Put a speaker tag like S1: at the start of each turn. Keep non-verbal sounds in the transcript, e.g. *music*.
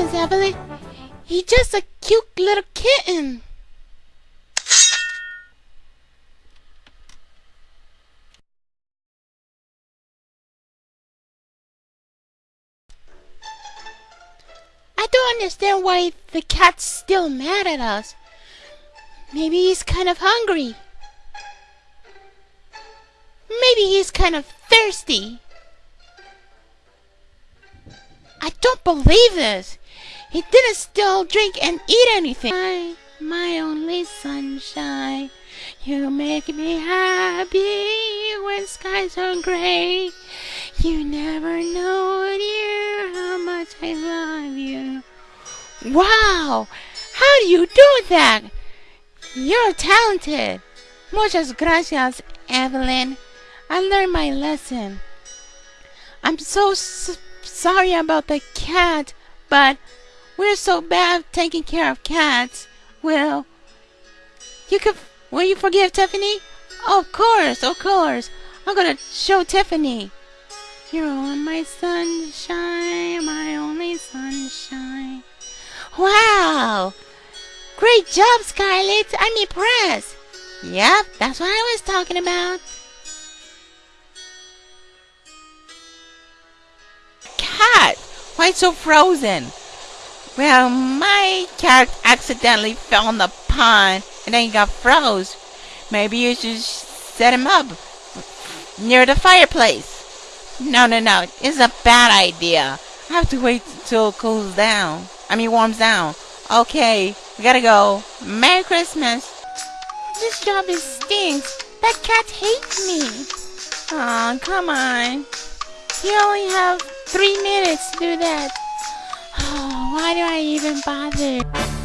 S1: nonsense, Evelyn. He's just a cute little kitten. I don't understand why the cat's still mad at us. Maybe he's kind of hungry. Maybe he's kind of thirsty. I don't believe this. He didn't still drink and eat anything. My, my only sunshine. You make me happy when skies are gray. You never know, dear, how much I love you. Wow! How do you do that? You're talented. Muchas gracias, Evelyn. I learned my lesson. I'm so sorry about the cat, but we're so bad taking care of cats. Well, you could. Will you forgive Tiffany? Of course, of course. I'm gonna show Tiffany. You're on my sunshine, my only sunshine. Wow! Great job, Scarlett. I'm impressed. Yep, that's what I was talking about.
S2: Cat, why so frozen? Well, my cat accidentally fell in the pond and then he got froze. Maybe you should set him up near the fireplace. No, no, no. It's a bad idea. I have to wait till it cools down. I mean, warms down. Okay, we gotta go. Merry Christmas.
S1: This job is stinks. That cat hates me.
S2: Aw, oh, come on.
S1: You only have three minutes to do that. *sighs* Oh, Why do I even bother?